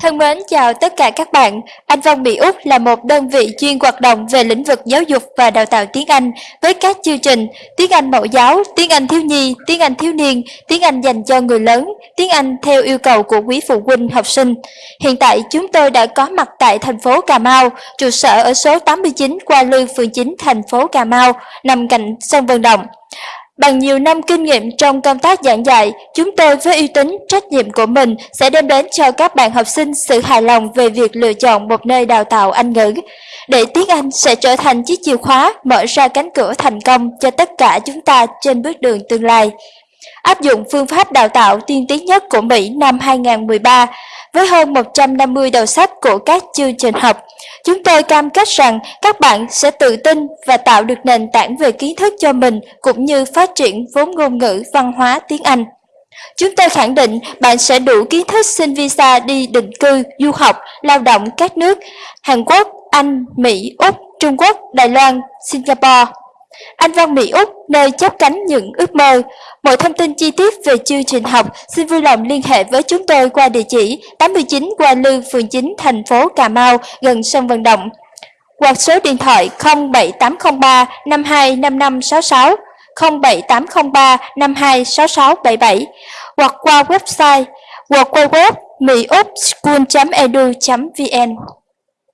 Thân mến chào tất cả các bạn. Anh Văn Mỹ Úc là một đơn vị chuyên hoạt động về lĩnh vực giáo dục và đào tạo tiếng Anh với các chương trình tiếng Anh mẫu giáo, tiếng Anh thiếu nhi, tiếng Anh thiếu niên, tiếng Anh dành cho người lớn, tiếng Anh theo yêu cầu của quý phụ huynh học sinh. Hiện tại chúng tôi đã có mặt tại thành phố Cà Mau, trụ sở ở số 89 Qua Lư, phường 9, thành phố Cà Mau, nằm cạnh sân vận động. Bằng nhiều năm kinh nghiệm trong công tác giảng dạy, chúng tôi với uy tín, trách nhiệm của mình sẽ đem đến cho các bạn học sinh sự hài lòng về việc lựa chọn một nơi đào tạo Anh ngữ. Để tiếng Anh sẽ trở thành chiếc chìa khóa mở ra cánh cửa thành công cho tất cả chúng ta trên bước đường tương lai. Áp dụng phương pháp đào tạo tiên tiến nhất của Mỹ năm 2013, với hơn 150 đầu sách của các chương trình học, chúng tôi cam kết rằng các bạn sẽ tự tin và tạo được nền tảng về kiến thức cho mình cũng như phát triển vốn ngôn ngữ văn hóa tiếng Anh. Chúng tôi khẳng định bạn sẽ đủ kiến thức xin visa đi định cư, du học, lao động các nước Hàn Quốc, Anh, Mỹ, Úc, Trung Quốc, Đài Loan, Singapore. Anh Văn Mỹ Úc, nơi chấp cánh những ước mơ. Mọi thông tin chi tiết về chương trình học, xin vui lòng liên hệ với chúng tôi qua địa chỉ 89 Qua Lư, phường 9, thành phố Cà Mau, gần sân vận động. Hoặc số điện thoại 07803 525566, 07803 526677 hoặc qua website www.miupschool.edu.vn